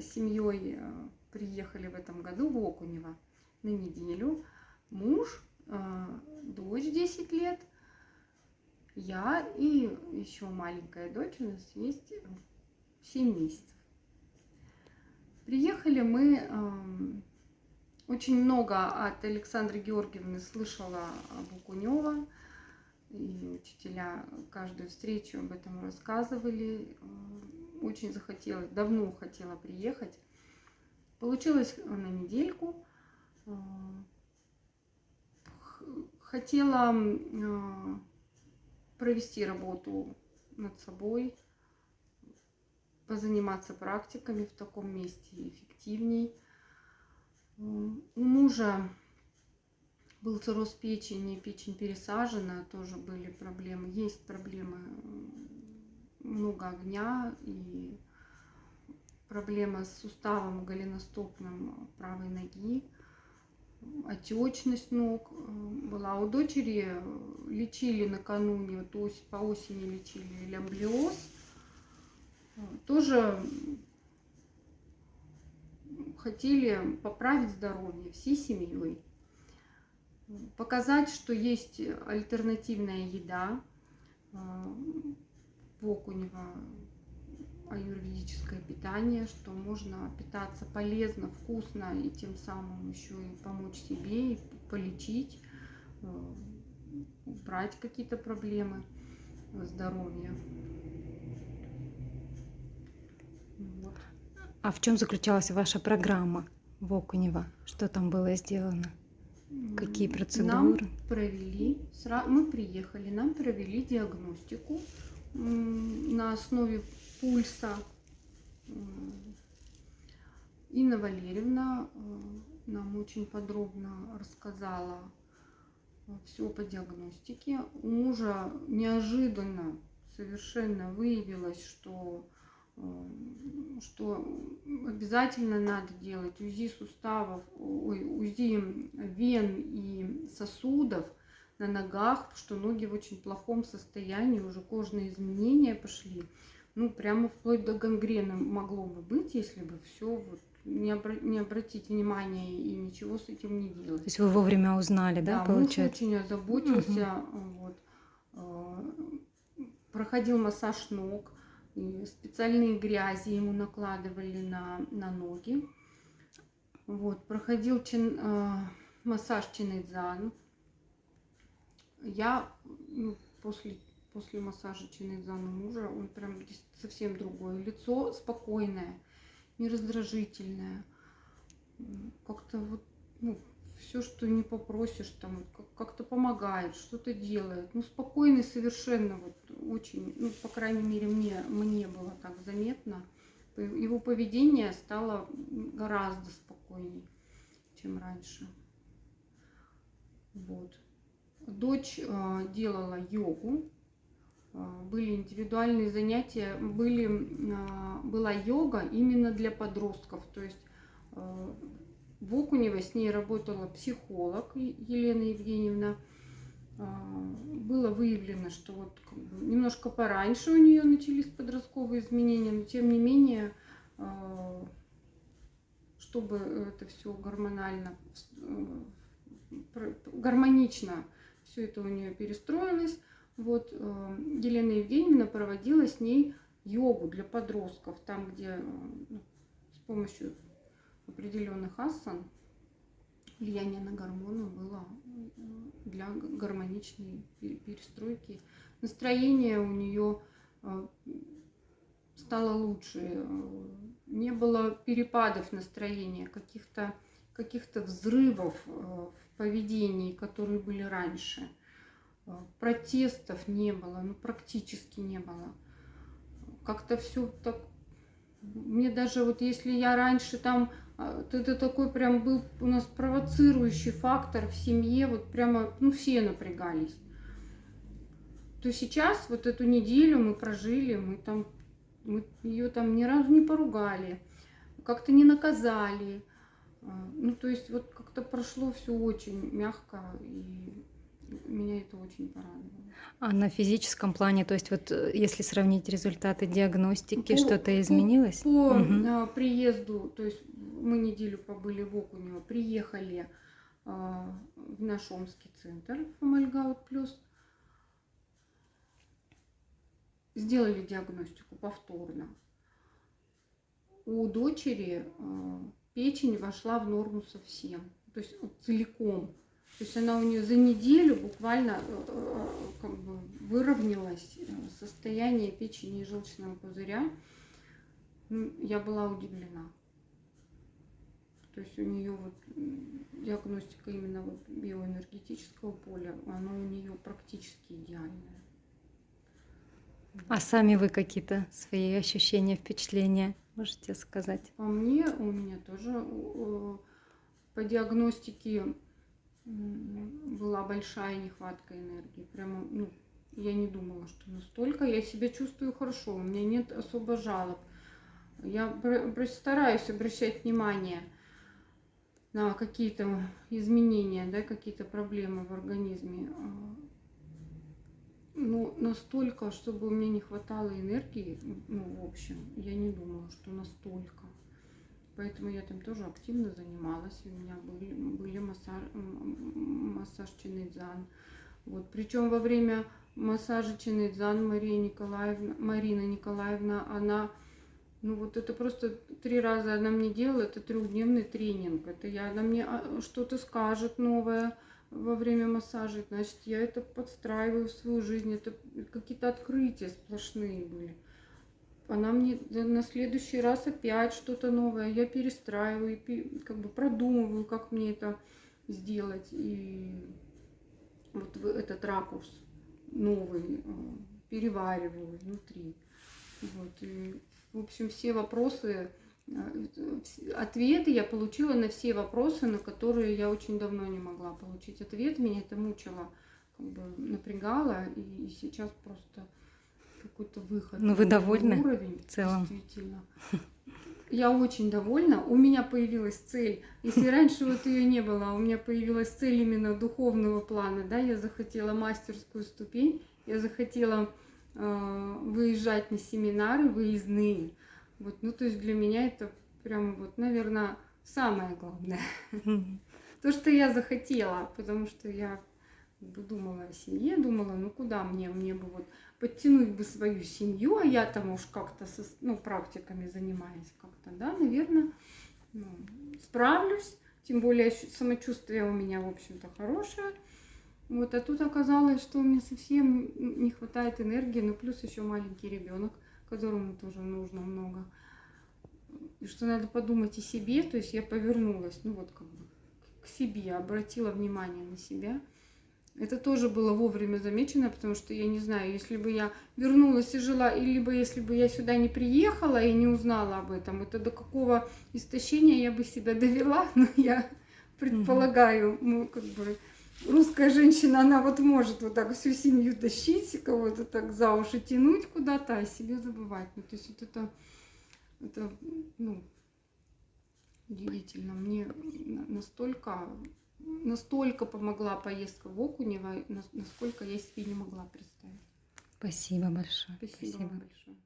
семьей э, приехали в этом году в Окунево на неделю. Муж, э, дочь 10 лет, я и еще маленькая дочь у нас есть 7 месяцев. Приехали мы, эм, очень много от Александры Георгиевны слышала об Окунева, и учителя каждую встречу об этом рассказывали. Э, очень захотела, давно хотела приехать. Получилось на недельку. Э, хотела э, провести работу над собой, позаниматься практиками в таком месте эффективней. У мужа был цирроз печени, печень пересажена, тоже были проблемы. Есть проблемы, много огня и проблема с суставом голеностопным правой ноги, отечность ног была. У дочери лечили накануне, есть по осени лечили лямблиоз. Тоже хотели поправить здоровье всей семьей показать, что есть альтернативная еда э, в Окунево, аюрведическое питание, что можно питаться полезно, вкусно и тем самым еще и помочь себе, и полечить, э, убрать какие-то проблемы здоровья. Вот. А в чем заключалась ваша программа в Окунево? Что там было сделано? Какие процедуры? Нам провели, мы приехали, нам провели диагностику на основе пульса. Инна Валерьевна э, нам очень подробно рассказала все по диагностике. У мужа неожиданно совершенно выявилось, что что обязательно надо делать УЗИ суставов, ой, УЗИ вен и сосудов на ногах, что ноги в очень плохом состоянии, уже кожные изменения пошли. Ну, прямо вплоть до гангрены могло бы быть, если бы все вот не, обра не обратить внимания и ничего с этим не делать. То есть вы вовремя узнали, да, да получается? муж очень озаботился, угу. вот, э, проходил массаж ног, и специальные грязи ему накладывали на, на ноги. Вот, проходил чин, э, массаж чинэйдзан. Я ну, после, после массажа чинэйдзана мужа, он прям совсем другое. Лицо спокойное, нераздражительное. Как-то вот, ну, все, что не попросишь, там как-то помогает, что-то делает. Ну, спокойный совершенно, вот очень, ну, по крайней мере, мне, мне было так заметно. Его поведение стало гораздо спокойнее, чем раньше. Вот. Дочь э, делала йогу, э, были индивидуальные занятия, были, э, была йога именно для подростков, то есть в Окунево с ней работала психолог Елена Евгеньевна. Было выявлено, что вот немножко пораньше у нее начались подростковые изменения, но тем не менее, чтобы это все гормонально, гармонично все это у нее перестроилось, вот э, Елена Евгеньевна проводила с ней йогу для подростков, там, где э, ну, с помощью определенных асан влияние на гормоны было для гармоничной перестройки. Настроение у нее э, стало лучше, не было перепадов настроения, каких-то каких-то взрывов э, в поведении, которые были раньше. Э, протестов не было, ну практически не было. Как-то все так... Мне даже вот если я раньше там это такой прям был у нас провоцирующий фактор в семье, вот прямо, ну все напрягались. То сейчас вот эту неделю мы прожили, мы там, мы ее там ни разу не поругали, как-то не наказали. А, ну, то есть вот как-то прошло все очень мягко и меня это очень порадовало. А на физическом плане, то есть вот э, если сравнить результаты диагностики, что-то изменилось? По а, приезду, то есть мы неделю побыли в Окунево, приехали а, в наш омский центр Фомальгаут Плюс, сделали диагностику повторно. У дочери а, печень вошла в норму совсем, то есть вот целиком. То есть она у нее за неделю буквально э, э, как бы выровнялось э, состояние печени и желчного пузыря. Ну, Я была удивлена. То есть у нее вот диагностика именно вот биоэнергетического поля, она у нее практически идеальная. А сами вы какие-то свои ощущения, впечатления можете сказать? А мне, у меня тоже по диагностике была большая нехватка энергии. Прямо, ну, я не думала, что настолько. Я себя чувствую хорошо, у меня нет особо жалоб. Я стараюсь обращать внимание на какие-то изменения, да, какие-то проблемы в организме. Ну, настолько, чтобы у меня не хватало энергии, ну, в общем, я не думала, что настолько. Поэтому я там тоже активно занималась. У меня были, были массаж, массаж Чинэцзан. Вот. Причем во время массажа Чинэцзан Мария Николаевна, Марина Николаевна, она, ну вот это просто три раза она мне делала, это трехдневный тренинг. Это я, она мне а, что-то скажет новое во время массажа, значит, я это подстраиваю в свою жизнь. Это какие-то открытия сплошные были она мне на следующий раз опять что-то новое, я перестраиваю, как бы продумываю, как мне это сделать. И вот этот ракурс новый э, перевариваю внутри. Вот, и, в общем, все вопросы, ответы я получила на все вопросы, на которые я очень давно не могла получить ответ. Меня это мучило, как бы напрягало, и, сейчас просто какой-то выход. Ну, вы довольны уровень, в целом? Действительно. Я очень довольна. У меня появилась цель. Если раньше вот ее не было, у меня появилась цель именно духовного плана, да, я захотела мастерскую ступень, я захотела э, выезжать на семинары выездные. Вот, ну, то есть для меня это прям вот, наверное, самое главное. То, что я захотела, потому что я думала о семье, думала, ну куда мне, мне бы вот подтянуть бы свою семью, а я там уж как-то, со- ну, практиками занимаюсь как-то, да, наверное, ну, справлюсь, тем более самочувствие у меня, в общем-то, хорошее. Вот, а тут оказалось, что у меня совсем не хватает энергии, ну, плюс еще маленький ребенок, которому тоже нужно много. И что надо подумать о себе, то есть я повернулась, ну, вот как бы к себе, обратила внимание на себя. Это тоже было вовремя замечено, потому что я не знаю, если бы я вернулась и жила, и либо если бы я сюда не приехала и не узнала об этом, это до какого истощения я бы себя довела, но я предполагаю, ну, как бы, русская женщина, она вот может вот так всю семью тащить, кого-то так за уши тянуть куда-то, а себе забывать. Ну, то есть вот это, это, ну, удивительно. Мне на- настолько, настолько помогла поездка в Окунево, нас- насколько я себе не могла представить. Спасибо большое. Спасибо, вам большое.